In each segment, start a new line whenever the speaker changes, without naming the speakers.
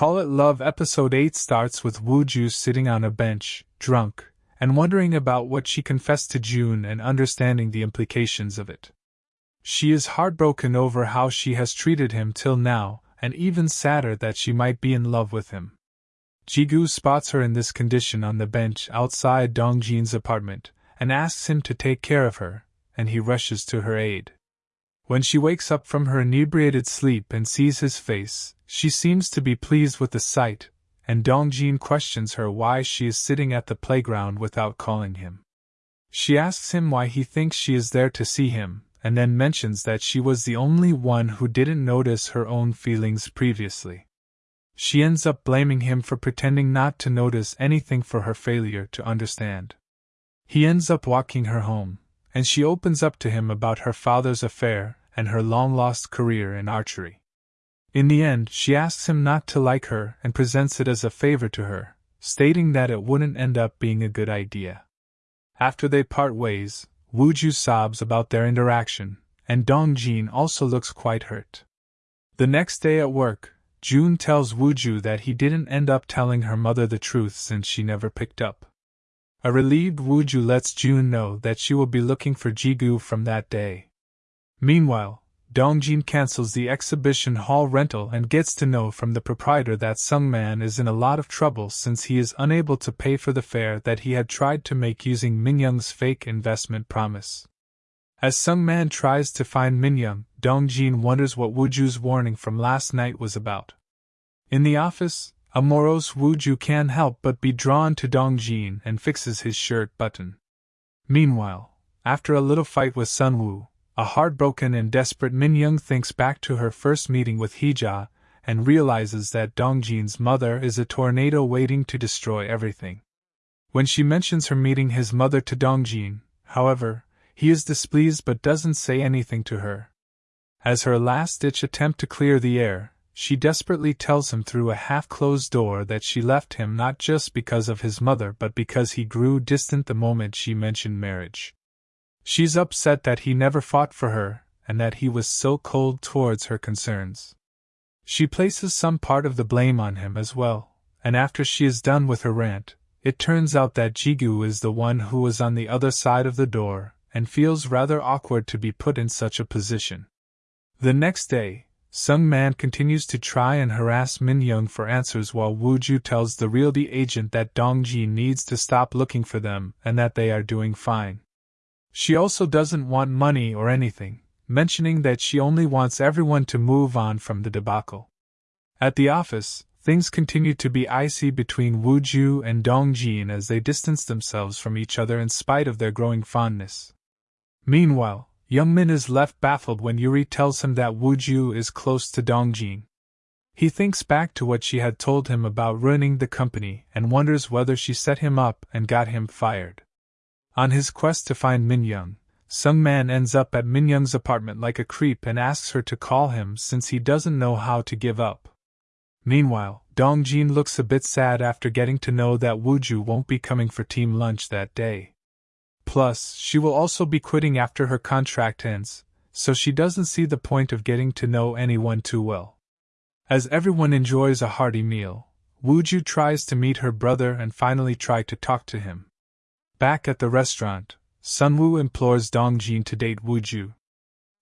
Call It Love episode 8 starts with Wu Ju sitting on a bench, drunk, and wondering about what she confessed to June and understanding the implications of it. She is heartbroken over how she has treated him till now, and even sadder that she might be in love with him. Jigu spots her in this condition on the bench outside Dongjin's apartment and asks him to take care of her, and he rushes to her aid. When she wakes up from her inebriated sleep and sees his face, she seems to be pleased with the sight, and Dongjin questions her why she is sitting at the playground without calling him. She asks him why he thinks she is there to see him, and then mentions that she was the only one who didn't notice her own feelings previously. She ends up blaming him for pretending not to notice anything for her failure to understand. He ends up walking her home, and she opens up to him about her father's affair and her long lost career in archery. In the end, she asks him not to like her and presents it as a favor to her, stating that it wouldn't end up being a good idea. After they part ways, Wuju sobs about their interaction, and Dongjin also looks quite hurt. The next day at work, June tells Wuju that he didn't end up telling her mother the truth since she never picked up. A relieved Wuju lets June know that she will be looking for Jigu from that day. Meanwhile, Dongjin cancels the exhibition hall rental and gets to know from the proprietor that Sungman is in a lot of trouble since he is unable to pay for the fare that he had tried to make using Minyoung's fake investment promise. As Sungman tries to find Minyoung, Dongjin wonders what Wuju's warning from last night was about. In the office, a morose Wuju can't help but be drawn to Dongjin and fixes his shirt button. Meanwhile, after a little fight with Sunwoo, a heartbroken and desperate Min Minyoung thinks back to her first meeting with Hija and realizes that Dongjin's mother is a tornado waiting to destroy everything. When she mentions her meeting his mother to Dongjin, however, he is displeased but doesn't say anything to her. As her last ditch attempt to clear the air, she desperately tells him through a half closed door that she left him not just because of his mother but because he grew distant the moment she mentioned marriage. She's upset that he never fought for her, and that he was so cold towards her concerns. She places some part of the blame on him as well, and after she is done with her rant, it turns out that Jigu is the one who was on the other side of the door, and feels rather awkward to be put in such a position. The next day, Sung Man continues to try and harass Min Young for answers while Wu Ju tells the realty agent that Dong Jin needs to stop looking for them and that they are doing fine. She also doesn't want money or anything, mentioning that she only wants everyone to move on from the debacle. At the office, things continue to be icy between Wu Ju and Dong Jin as they distance themselves from each other in spite of their growing fondness. Meanwhile, Young Min is left baffled when Yuri tells him that Wu Ju is close to Dong Jin. He thinks back to what she had told him about ruining the company and wonders whether she set him up and got him fired. On his quest to find Minyoung, Sung Man ends up at Minyoung's apartment like a creep and asks her to call him since he doesn't know how to give up. Meanwhile, Dong Jin looks a bit sad after getting to know that Wuju won't be coming for team lunch that day. Plus, she will also be quitting after her contract ends, so she doesn't see the point of getting to know anyone too well. As everyone enjoys a hearty meal, Wuju tries to meet her brother and finally try to talk to him. Back at the restaurant, Sunwoo implores Dongjin to date Wuju.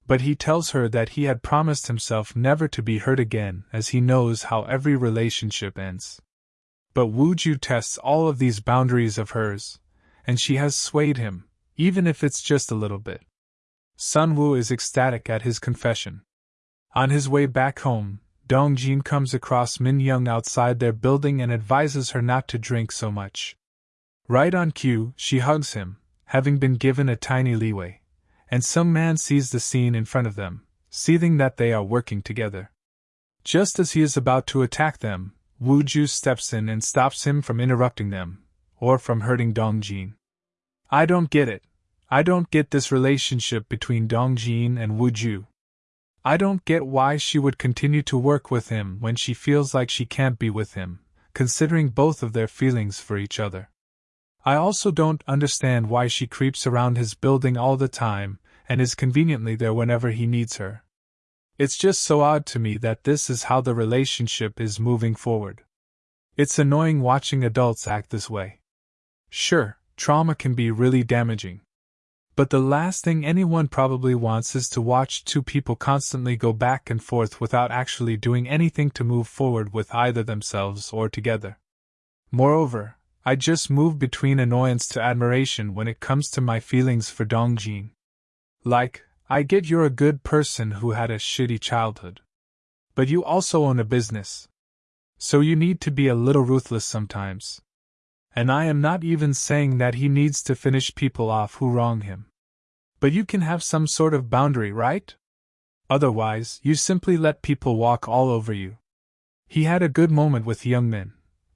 But he tells her that he had promised himself never to be hurt again as he knows how every relationship ends. But Wuju tests all of these boundaries of hers, and she has swayed him, even if it's just a little bit. Sun Sunwoo is ecstatic at his confession. On his way back home, Dongjin comes across Min Young outside their building and advises her not to drink so much. Right on cue, she hugs him, having been given a tiny leeway, and Sung Man sees the scene in front of them, seething that they are working together. Just as he is about to attack them, Wu Ju steps in and stops him from interrupting them, or from hurting Dong Jin. I don't get it. I don't get this relationship between Dong Jin and Wu Ju. I don't get why she would continue to work with him when she feels like she can't be with him, considering both of their feelings for each other. I also don't understand why she creeps around his building all the time and is conveniently there whenever he needs her. It's just so odd to me that this is how the relationship is moving forward. It's annoying watching adults act this way. Sure, trauma can be really damaging. But the last thing anyone probably wants is to watch two people constantly go back and forth without actually doing anything to move forward with either themselves or together. Moreover, I just move between annoyance to admiration when it comes to my feelings for Dongjin. Like, I get you're a good person who had a shitty childhood. But you also own a business. So you need to be a little ruthless sometimes. And I am not even saying that he needs to finish people off who wrong him. But you can have some sort of boundary, right? Otherwise, you simply let people walk all over you. He had a good moment with Young Min,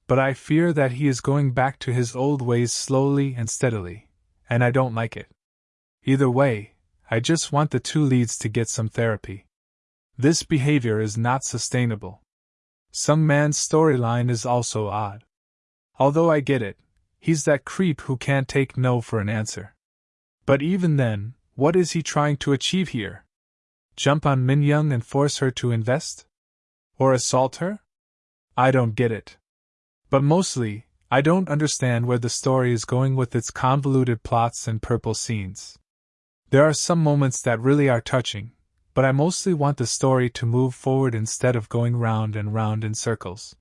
but I fear that he is going back to his old ways slowly and steadily, and I don't like it. Either way, I just want the two leads to get some therapy. This behavior is not sustainable. Sung Man's storyline is also odd. Although I get it, he's that creep who can't take no for an answer. But even then, what is he trying to achieve here? Jump on Min Young and force her to invest? Or assault her? I don't get it. But mostly, I don't understand where the story is going with its convoluted plots and purple scenes. There are some moments that really are touching, but I mostly want the story to move forward instead of going round and round in circles.